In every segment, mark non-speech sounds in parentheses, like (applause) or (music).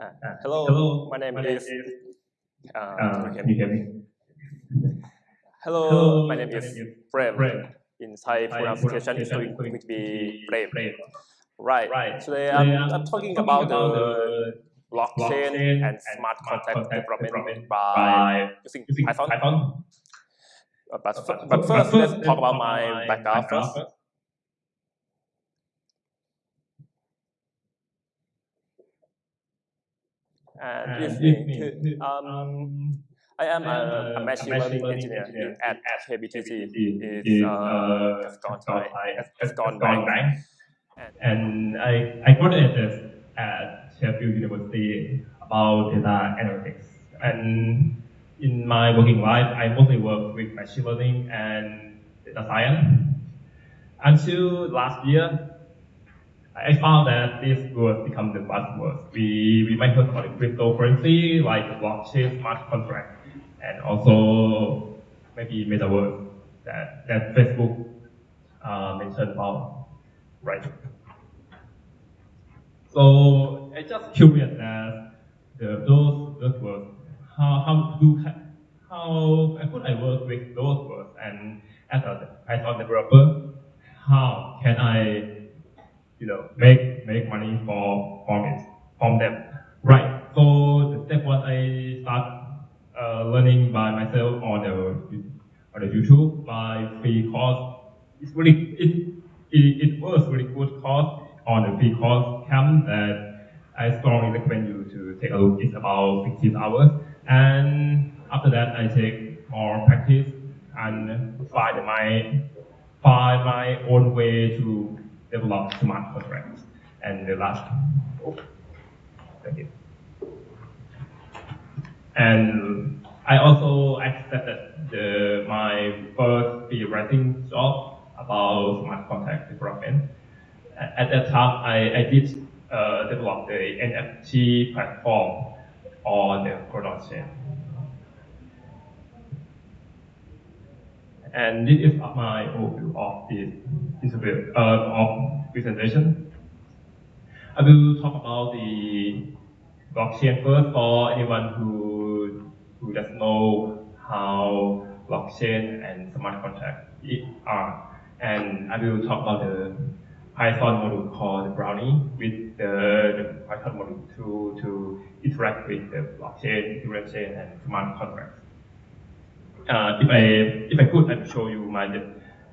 Uh, hello, Hello, my name my name is. is. Uh, you hear me? Hello, Hello, my name my is is Prem. Prem. In Thai, pronunciation is going, to be Prem. Prem. Right. Right. Today Today I'm, I'm I'm talking about the blockchain, blockchain and smart contract development development by by using using Python. Python. Uh, But, But, but, first, let's talk about my background first. And And it's it's me. me. Um, Um, I am a, a machine learning engineer in, at KBTG. It's is uh, uh, Kasikorn Kasikorn Thai, Kasikorn Kasikorn Bank. Bank. And And I, I graduated at Sheffield University about data analytics. And in my working life, I mostly work with machine learning and data science. Until last year, I found that this would become the buzzword. We, we might about the cryptocurrency like blockchain smart contract and also maybe metaverse that, that Facebook uh, mentioned about, right? So I just curious that the, those those words, how how do how could I work with those words and as a Python developer, how can I you know make make money for from it from them? Right. So step one I start uh, learning by myself on the on the YouTube by free course. It's really it it, it was really good course on the freeCodeCamp that I strongly recommend you to take a look. It's about 16 hours, and after that I take more practice and find my find my own way to develop smart contracts. And the last, oh, thank you. And I also accepted the, my first free writing job about smart contract development. At that time, I, I did uh, develop the NFT platform on the production. And this is my overview of this interview, uh, of presentation. I will talk about the blockchain first for anyone who, who doesn't know how blockchain and smart contract are. And I will talk about the Python module called Brownie with the, the Python module to, to interact with the blockchain, ethereum chain, and smart contracts. Uh, if I if I could, I'd show you my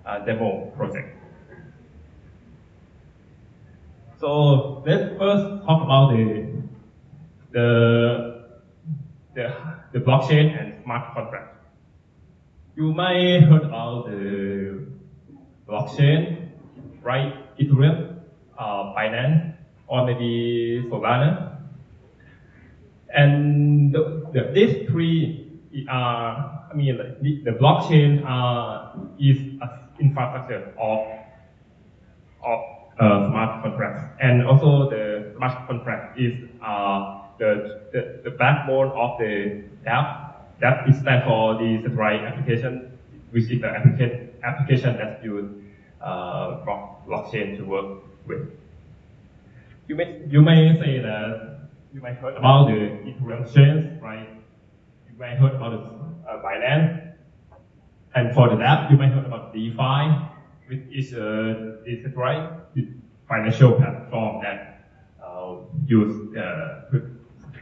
uh, demo project. So let's first talk about the the the, the blockchain and smart contract. You might heard about the blockchain, right? Ethereum, uh, Binance, or maybe Solana. And the, the, these three are, I mean, the, the blockchain uh, is an infrastructure of of uh, smart contracts, and also the smart contract is uh, the, the the backbone of the app. That is stand for the centralized application, which is the application application that use uh, block- blockchain to work with. You may you may say that you may heard about the Ethereum chains, right? You may heard about the uh, Binance, and for the app, you may heard about DeFi, which is a decentralized financial platform that uh, use uh,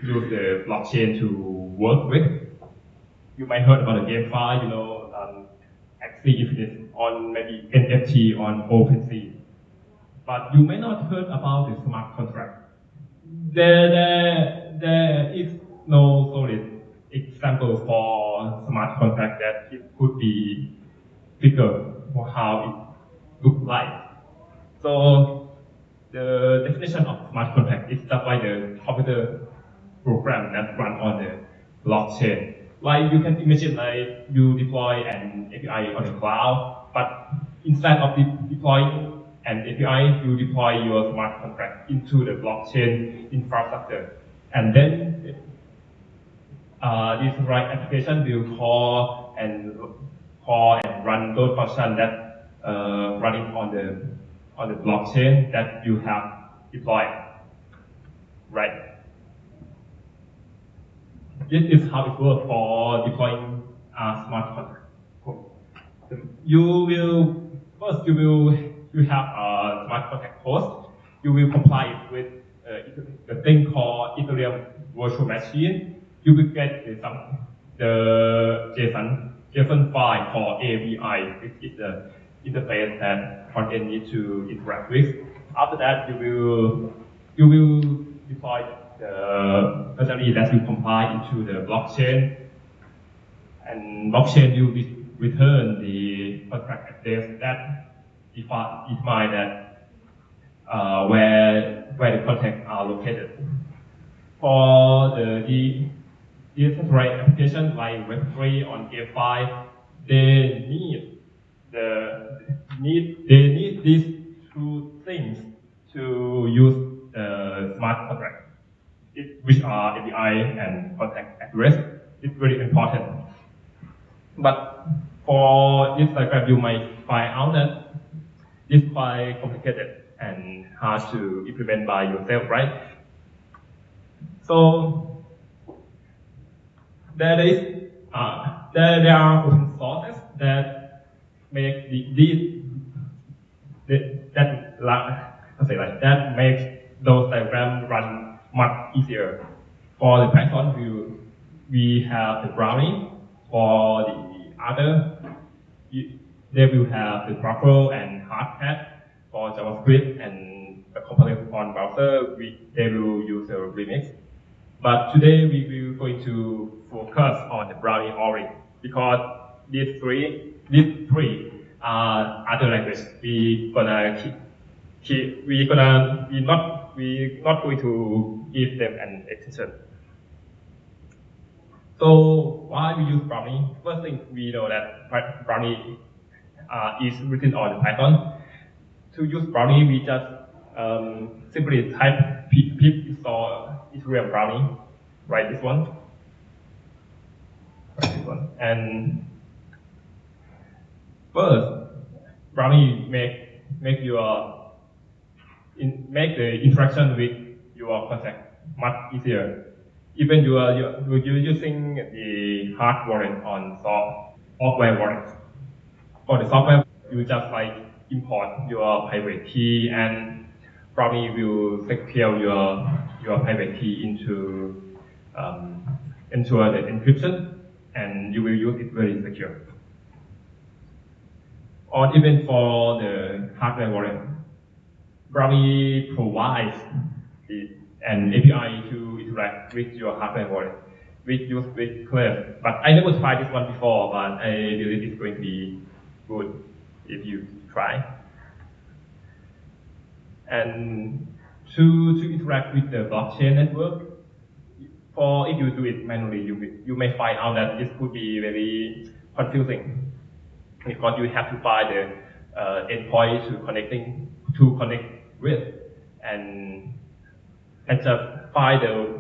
use the blockchain to work with. You might heard about the GameFi, you know, um, actually if it is on maybe NFT on OpenSea. But you may not heard about the smart contract. There, there, there is no solid example for smart contract that it could be figure for how it look like. So the definition of smart contract is just by the computer program that run on the blockchain. Like you can imagine like you deploy an API on the cloud, but instead of de- deploying an API, you deploy your smart contract into the blockchain infrastructure. And then uh, this right application will call and call and run those functions that uh, running on the on the blockchain that you have deployed, right? this is how it works for deploying uh, smart contract. You will first you will you have a smart contract host. You will comply it with uh, the thing called Ethereum virtual machine. You will get the, some, the JSON JSON file called ABI, which is the interface that frontend need to interact with. After that, you will you will deploy the functionality that you compile into the blockchain, and blockchain will return the contract address that define that uh, where where the contacts are located. For the, the decentralized application like Web3 on GameFi, they need the need they need these two things to use the smart contract, it, which are ABI and contact address. It's very important. But for this diagram, you might find out that it's quite complicated and hard to implement by yourself, right? So there is uh, there, there are open sources that make the, these that, that I say like that makes those diagrams run much easier. For the Python view, we have the Brownie. For the other, they will have the Truffle and Hardhat. For JavaScript and the component on browser, we, they will use the Remix. But today we will going to focus on the Brownie only because these three, these three are other languages. We gonna we gonna we not we not going to give them an extension. So why we use Brownie? First thing we know that Brownie uh, is written on the Python. To use Brownie, we just um, simply type pip, pip install Ethereum Brownie, write this one, write this one, and first Brownie make make your in, make the interaction with your contact much easier. Even you are you're, you're using the hard wallet on soft, software wallet. For the software, you just like import your private key and probably will secure your your private key into um, ensure the encryption and you will use it very secure. Or even for the hardware wallet, Brownie provides an API to interact with your hardware wallet, which use with Clef. But I never tried this one before, but I believe it's going to be good if you try. And to, to interact with the blockchain network, for if you do it manually, you, you may find out that this could be very confusing because you have to buy the uh, endpoint to connecting to connect with and and just buy the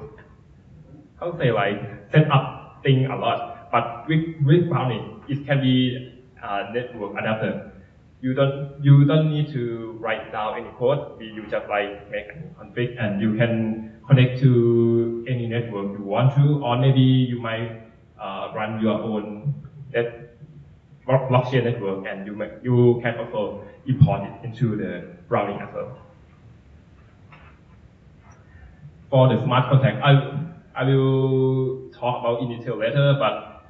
how to say like set up thing a lot. But with with Brownie, it can be a network adapter. You don't you don't need to write down any code. You just like make a config and you can connect to any network you want to, or maybe you might uh, run your own net blockchain network and you you can also import it into the Brownie as well. For the smart contract, I, I will talk about in detail later, but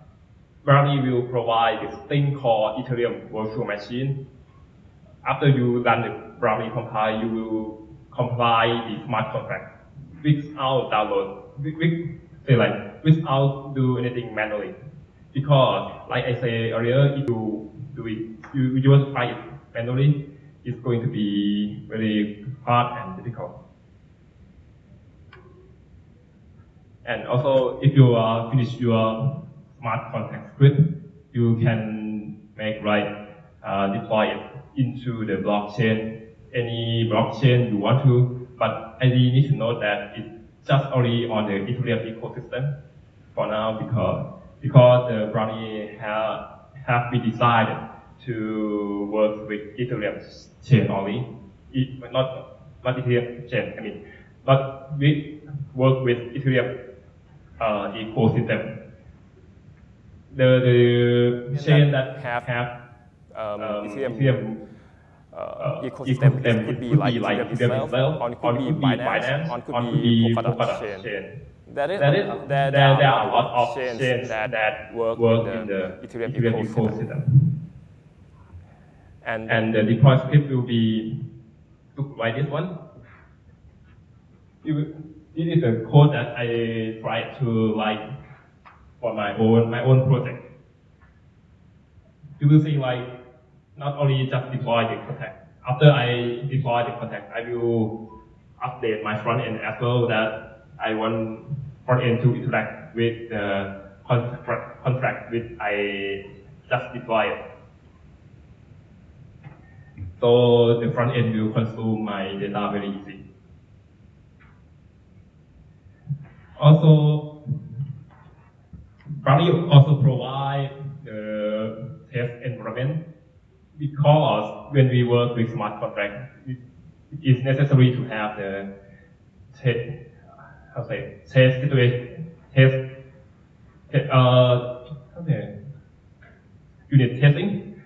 Brownie will provide this thing called Ethereum virtual machine. After you run the Brownie compile, you will compile the smart contract without download, with, say like without do anything manually. Because like I said earlier, if you do it, you, you just try it manually, it's going to be very hard and difficult. And also, if you uh, finish your smart contract script, you can make right uh, deploy it into the blockchain, any blockchain you want to. But I really need to know that it's just only on the Ethereum ecosystem for now because because the Brownie have have been decided to work with Ethereum chain only, it, not not Ethereum chain. I mean, but we work with Ethereum uh, ecosystem. The, the chain that have, have um, um, Ethereum, Ethereum uh, uh, ecosystem, ecosystem it could be could like be like Ethereum Ethereum itself, itself, it could be Binance, or it could be Polkadot chain. chain. There is, That is, there, there, there, there are are a lot of chains chains that, that work, work in the the Ethereum, Ethereum ecosystem. ecosystem. And, And the deploy script will be look like this one. It This is a code that I try to write for my own my own project. You will see like not only just deploy the contact. After I deploy the contact, I will update my front end as well that I want front end to interact with the contract, contract which I just deployed. So the front end will consume my data very easy. Also, Brownie also provide the test environment because when we work with smart contract, it is necessary to have the test, how to say, test situation, test, te- uh, how to say, unit testing,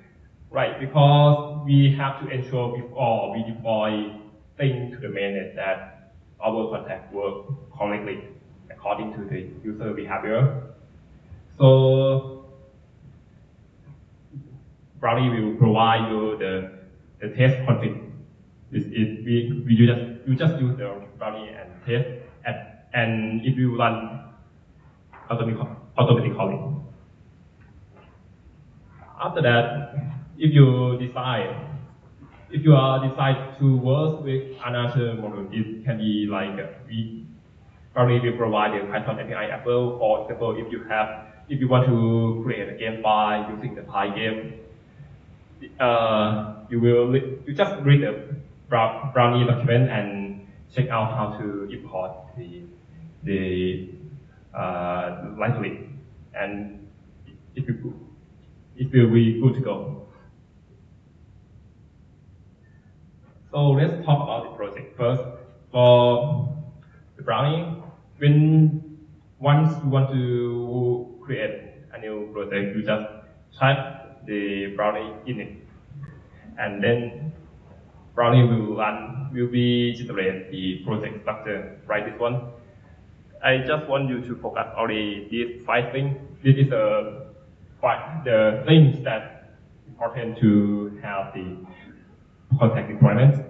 right? Because we have to ensure before we deploy things to the mainnet that our contact work correctly according to the user behavior. So Brownie will provide you the, the test config. This is, we, we just, you just use the Brownie and test, and, and it will run automatic- automatically. After that, if you decide, if you are decide to work with another model, it can be like we probably will provide the Python API well. For example, if you have, if you want to create a game by using the PyGame, uh, you will you just read the Brow- Brownie document and check out how to import the the uh, and it will it will be good to go. So let's talk about the project first. For the Brownie, when once you want to create a new project, you just type the Brownie init, and then Brownie will run, will be generate the project structure, right? This one. I just want you to focus only these five things. This is the five, the things that important to have the contract deployment.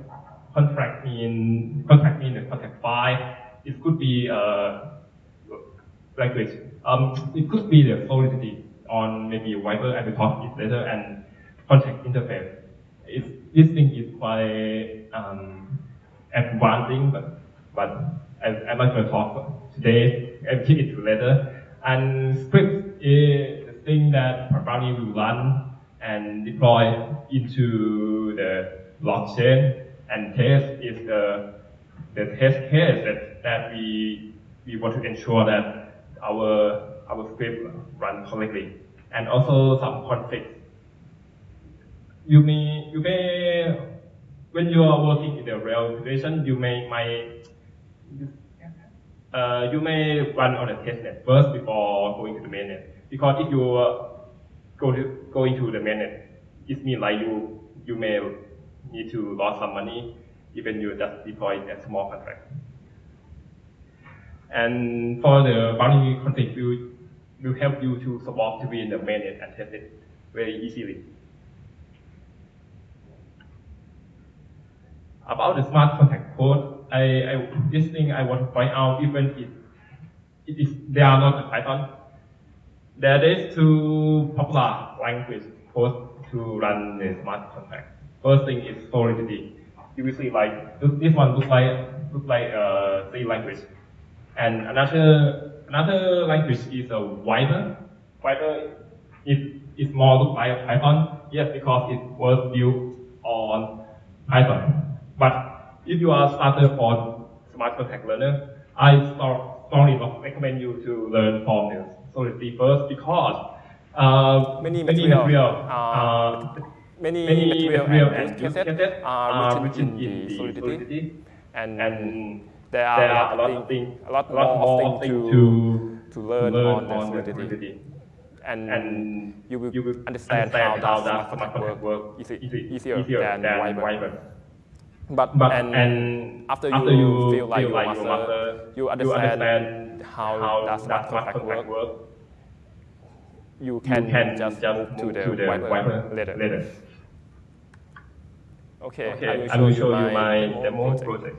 Contract mean contract mean the contract file. It could be a language. Um, it could be the Solidity on maybe Vyper. I will talk it later and contract interface. It's, this thing is quite um, advancing, but but I, not going to talk today. Uh, I'll keep it to later. And script is the thing that Brownie will run and deploy into the blockchain. And test is the the test case that, that we we want to ensure that our our script run correctly. And also some conflict. You may you may when you are working in the real situation, you may might uh, you may run on a testnet first before going to the mainnet. Because if you uh, go to go into the mainnet, it means like you you may need to lose some money even you just deploy a small contract. And for the Brownie config, will will help you to swap between the mainnet and testnet very easily. About the smart contract code, I, I this thing I want to point out even if it is they are not Python. There is two popular language code to run the smart contract. First thing is Solidity. You will see like this, one looks like looks like uh, a C language, and another another language is a Vyper. Vyper is is more look like Python. Yes, because it was built on Python. If you are starter for smart contract learner, I strongly recommend you to learn from the Solidity first because uh, Many many material, uh, uh, many, many material, and, use cases are written in, the Solidity, Solidity. and, and there are, there are a lot of things, a lot a lot more more things to, to to learn, learn on on the Solidity. Solidity. And, And you will, you will understand, understand how, how the that smart contract work, work easy, easier, easier than, than Vyper. Vyper. But, But and, and after you, after you feel like feel you like master, you master, you you understand, understand how, how does smart that smart contract work, work, you you can, can just, just move to move the, to the Vyper, Vyper later. later. Okay, Okay, I will show you my demo project.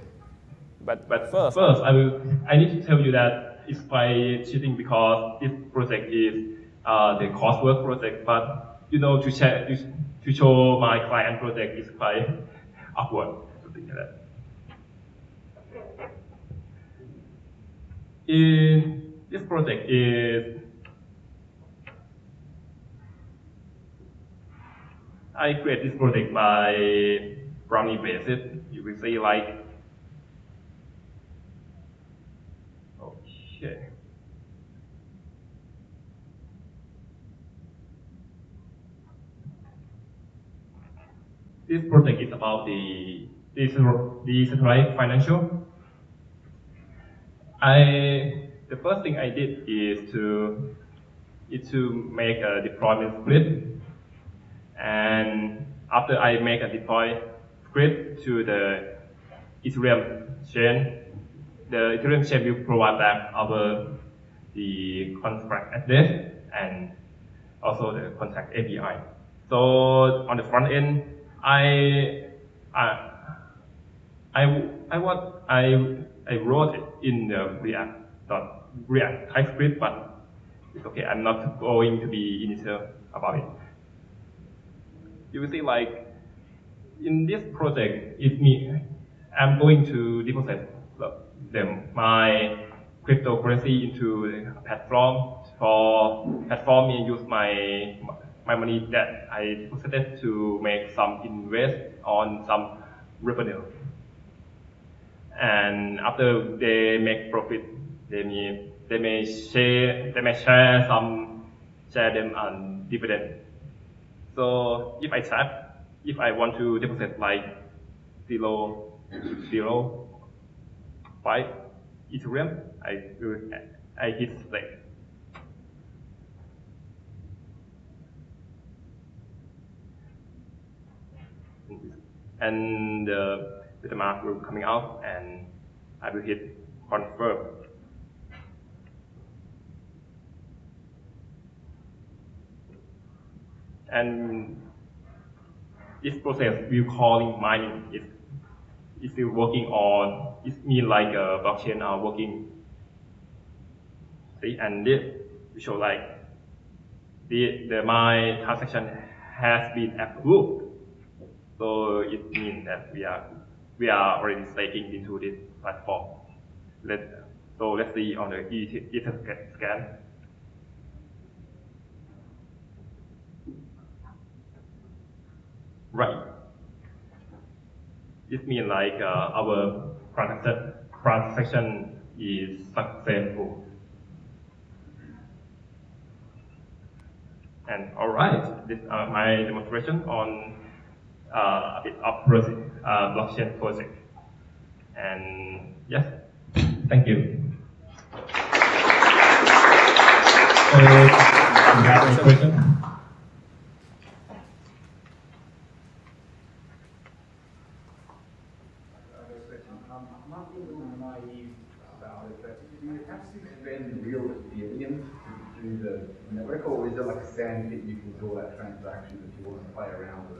But, But first, first, I will I need to tell you that it's by cheating because this project is uh, the coursework project. But you know, to share to, to show my client project is quite (laughs) awkward, In this project is I create this project by Brownie basis. You will see like Okay. This project is about the decentralized financial. I the first thing I did is to is to make a deployment script, and after I make a deploy script to the Ethereum chain, the Ethereum chain will provide back our the contract address and also the contract ABI. So on the front end, I I I I what I I wrote it in the React dot React TypeScript, but it's okay. I'm not going to be initial about it. You will see like in this project, it's me. I'm going to deposit them my cryptocurrency into a platform for platform me use my my money that I deposited to make some invest on some revenue. And after they make profit, they may they may share they may share some share them on dividend. So if I tap, if I want to deposit like zero zero five Ethereum, I will I hit stake. And uh, the MetaMask will coming out and I will hit confirm. And this process will calling mining is is still working on it mean like a blockchain are working. See and this we show like the the my transaction has been approved. So it means that we are we are already staking into this platform. Let so let's see on the Ether scan. Right. This means like uh, our transaction transaction is successful. And all right, this uh, my demonstration on uh, a bit of uh, blockchain project. And yes, thank you. So, you have any question? Um, I'm not a naive about it, but do you have to spend real Ethereum to do the network, or is it like a sand pit you can do all that transaction if you want to play around with it?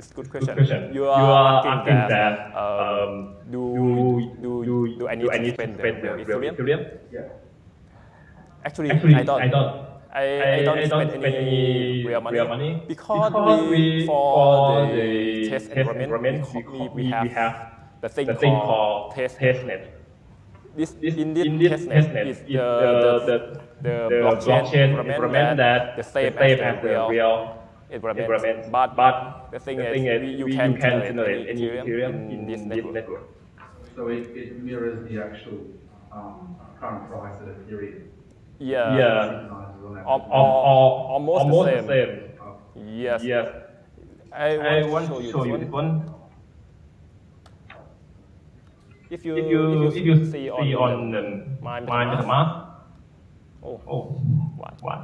It's a good Good question. question. You are, asking, that, that, um, do, do, do, do I need do I to need spend to the spend the real real Ethereum? Ethereum? Yeah. Actually, Actually, I don't. I don't. I, I don't I spend, don't any real money, real money because, because we, we- for for the the test test environment, environment, we, we- we, we have, have the thing, the thing called called test. testnet. This, This, in this, in this testnet, testnet is is the, the, the, the, the blockchain environment that the same, the same as the real, real environment. environment. But, but the thing the is, thing we, is you, we- can, you can generate generate any any Ethereum Ethereum in this network. network. So it, it mirrors the actual um, current price of Ethereum. Yeah, Yeah. Synchronizes on that. Al- Al- al- almost the same. the same. Yes. Yes. I want, I to want show to you show this you one. this one. If you, If you, if you see see on on the the My My MetaMask, MetaMask, Oh, Oh, one. one.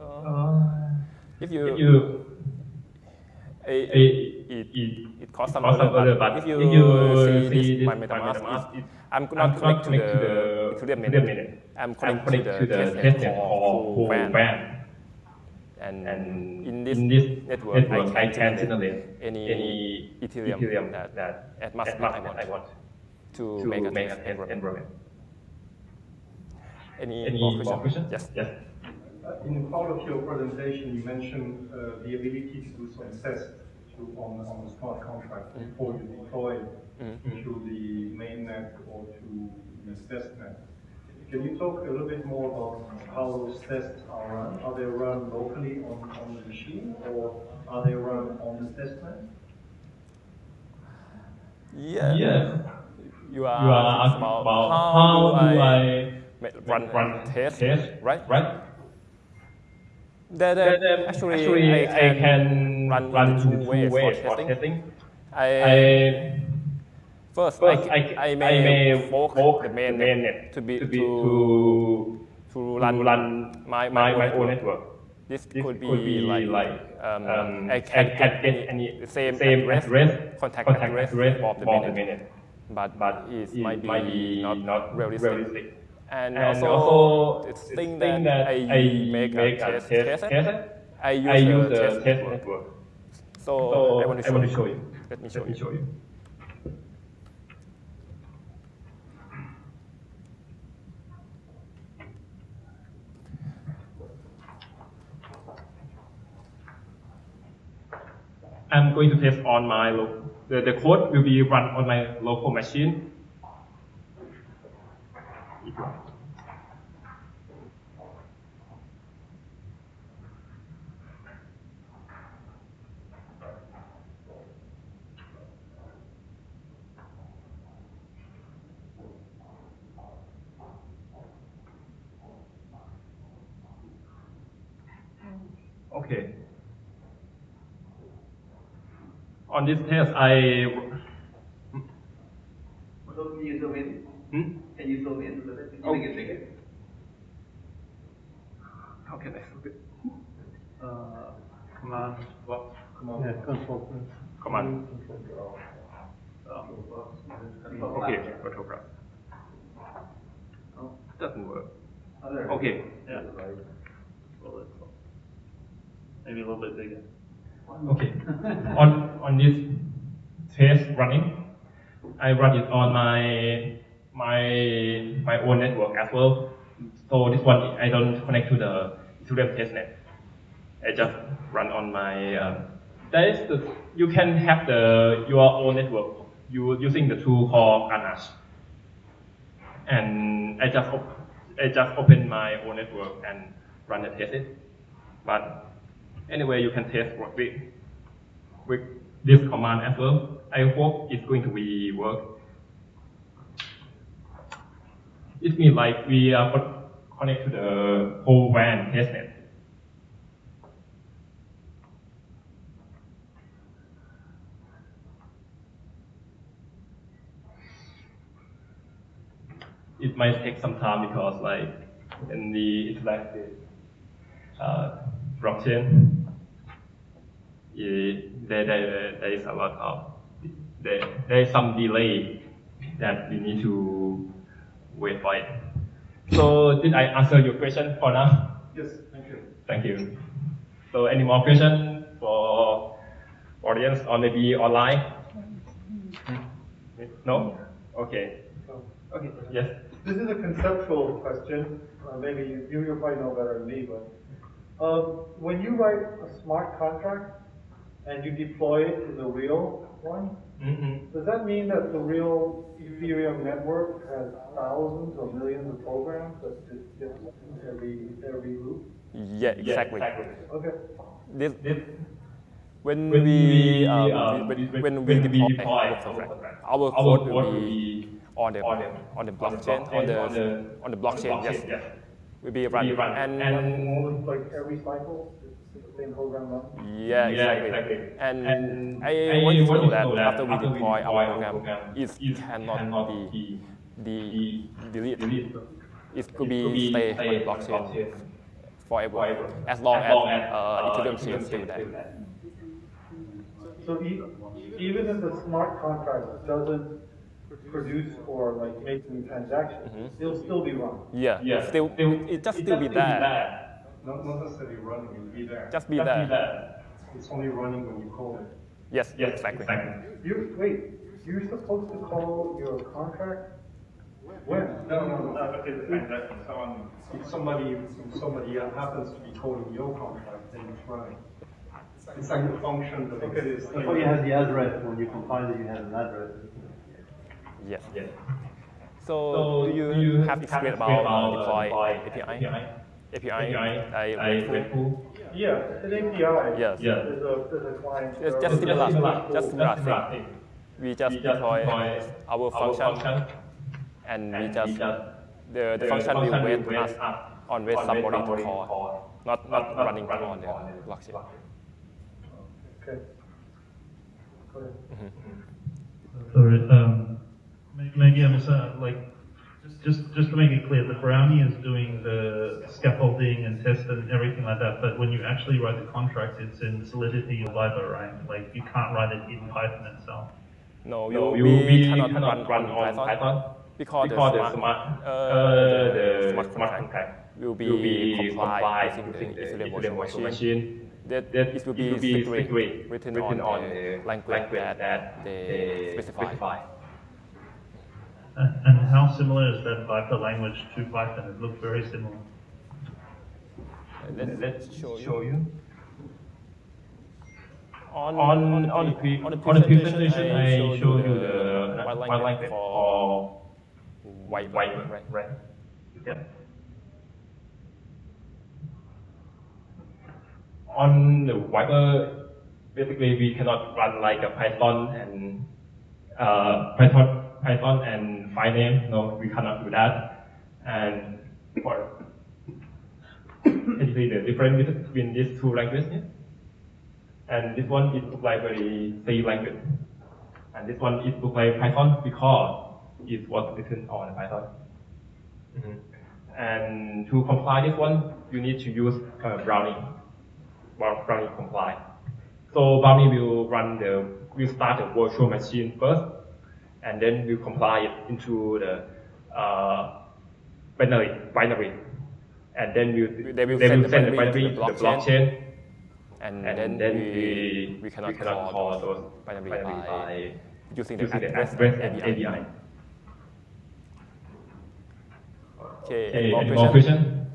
Uh, Uh, Uh, if you, if you a, it, it, it, it costs some cost some other, other, but if you, if you see, see this, my MetaMask, MetaMask, it- I'm not connected to connect to the the Ethereum Ethereum mainnet. mainnet. I'm connected connected to to the the testnet testnet for for WAN. And, And in this, in this network, network, I can generate any, any Ethereum, Ethereum that, that at mass I want, I want to, to make a make a test test enrollment. Any, Any more questions? Yes. Yes. Uh, In part of your presentation, you mentioned uh, the ability to do some tests to, on, on the smart contract before you deploy to the mainnet or to the testnet. Can you talk a little bit more about how those tests are run? Are they run locally on, on the machine or are they run on the testnet? Yeah. Yeah. You are, You are asking about how do I ma- run, run test, test, right? right? There, Then, then actually, actually, I can, run, run into into two ways for testing. testing. I, I first, first I, I, I may fork fork the main mainnet net to be to be to, to to run, run, run my, my, my, my own network. This, This could, be could be like, like, um, um, I can I get, get any, the same, same address, address, contact, contact address, address of the mainnet. But, but it, it might be, not, not realistic. realistic. And, And also, it's the thing thing that, that I, I make, make a a test, test test, I use, I use a the test, network. network. So, So I want to show, want to you. show you. Let me show Let you. me show you. I'm going to test on my the, the code will be run on my local machine. Okay. On this test, I So can you zoom in? hmm? Can you zoom in a little bit? Can you Oh. make it bigger? how can I put it? Uh, command, what? Command. Yeah, control. Command. Control Okay, plus. photograph. Oh, Doesn't work. oh, there. Okay. Yeah. Well, it's Maybe a little bit bigger. Okay. (laughs) on on this test running, I run it on my my my own network as well. So this one I don't connect to the Ethereum testnet. I just run on my. Um, the you can have the your own network you using the tool called Ganache. And I just I just open my own network and run the test it. But anyway, you can test with with this command as well. I hope it's going to be work. It means like we are connected to the whole WAN testnet. It might take some time because like in the interactive uh, blockchain, eh, there, there, there is a lot of, there, there is some delay that you need to wait for it. So did I answer your question for now? Yes, thank you. Thank you. So any more questions for audience or maybe online? No? Okay. Okay, yes. This is a conceptual question. Uh, maybe you, you you probably know better than me, but um, when you write a smart contract and you deploy it to the real one, Mhm. does that mean that the real Ethereum network has thousands or millions of programs that just get every every loop? Yeah, exactly. Okay. This, This, when, when we, um, um, when, when- when when we we deploy deploy our our contract, contract, our our code code will will be be on the on the- on the on the blockchain on the on the- on the blockchain. Yes, yes. Will be run, Be run. and, And- All like every cycle, it's the same program runs? yeah, Yeah, exactly. exactly. And, And I I want you to want know that that after we after we deploy deploy our our program, program, it it cannot cannot be be the delete. delete. It could be stay on the blockchain forever, as long as uh, Ethereum chain is still there. So even if the smart contract doesn't produce or like make any transactions, mm-hmm. it'll still be run. Yeah, Yeah, still, still- it just it still be just still there. Not, not necessarily running, it'll be there. Just be Just be there. there. It's only running when you call it. Yes, Yes, exactly. You, wait, you're supposed to call your contract when? No, no, no, but it's the someone, If somebody, if somebody happens to be calling your contract, then it's running. It's like a function that exists. I thought you had the address, when you compiled it, you have an address. Yes. Yes. So, So do you, you have experience about uh, deploy API? API? API, API, I I. Yeah, an API. Yes. Yeah. There's a, there's a client. It's just similar, similar. just similar thing. thing. We just We just deploy deploy our our function, function and we and just we just the, the function will wait us on wait somebody to call, not not running on the blockchain. Okay. Go ahead. Sorry, um, may- maybe I'm, uh, like, just, just to make it clear, the Brownie is doing the scaffolding and test and everything like that, but when you actually write the contract, it's in Solidity or Vyper, right? Like, you can't write it in Python itself. No, you, No, we, you, we cannot, cannot run, run on on Python, Python because, because the the smart, smart, uh, the the smart smart contract contract will be, will be complied complied using the using the Ethereum virtual machine. machine. That, That it will it be, will be secret, secret, written, written on, on the the language, language that, that they they specify. specify. And and how similar is that Vyper language to Python? It looks very similar. Let's, Let's show you. show you. On, On, on, the, pre- on the on the presentation, presentation, I showed you the white white language language for for white, white, right? right? Yeah. On the Vyper, basically we cannot run like a Python and uh, Python, Python and file name. No, we cannot do that. And for basically the difference between these two languages. And this one is look like very C language. And this one is look like Python because it was written on Python. Mhm. And to comply this one, you need to use uh, Brownie. Brown- Brownie comply. So Brownie will run the, will start the virtual machine first, and then will compile it into the uh, binary, binary. And then we'll, They will they send will the send the binary to binary the to the blockchain, blockchain, and, and then, then we, we, we cannot, call, those binary, binary by, by using the using the address, address and and API. API. Okay, Okay, any more any more questions? question?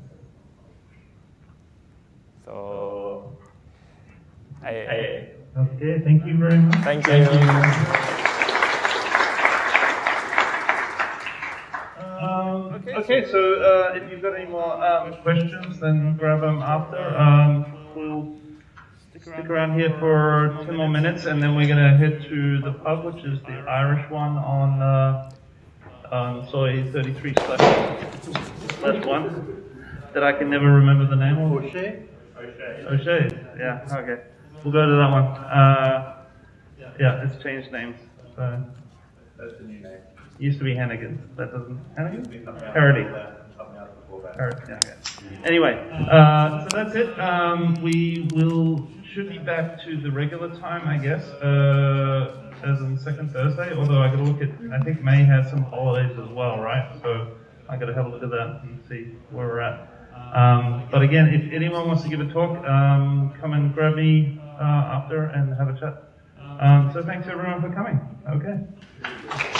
So, I, I, Okay, thank you very much. thank you. Um, okay, so uh, if you've got any more um, questions, then grab them after. Um, we'll stick around here for 10 more minutes, and then we're going to head to the pub, which is the Irish one on uh, um, Soi 33 slash slash 1 that I can never remember the name of. O'Shea? O'Shea, yeah, okay. We'll go to that one. Uh, yeah, it's changed names. So. Used to be Hannigan. That doesn't Hannigan? Parody. Parody. Yeah, okay. Anyway, uh, so that's it. Um, we will should be back to the regular time, I guess, uh, as in second Thursday. Although I got to look at, I think May has some holidays as well, right? So I got to have a look at that and see where we're at. Um, but again, if anyone wants to give a talk, um, come and grab me uh, after and have a chat. Um, so thanks everyone for coming. Okay.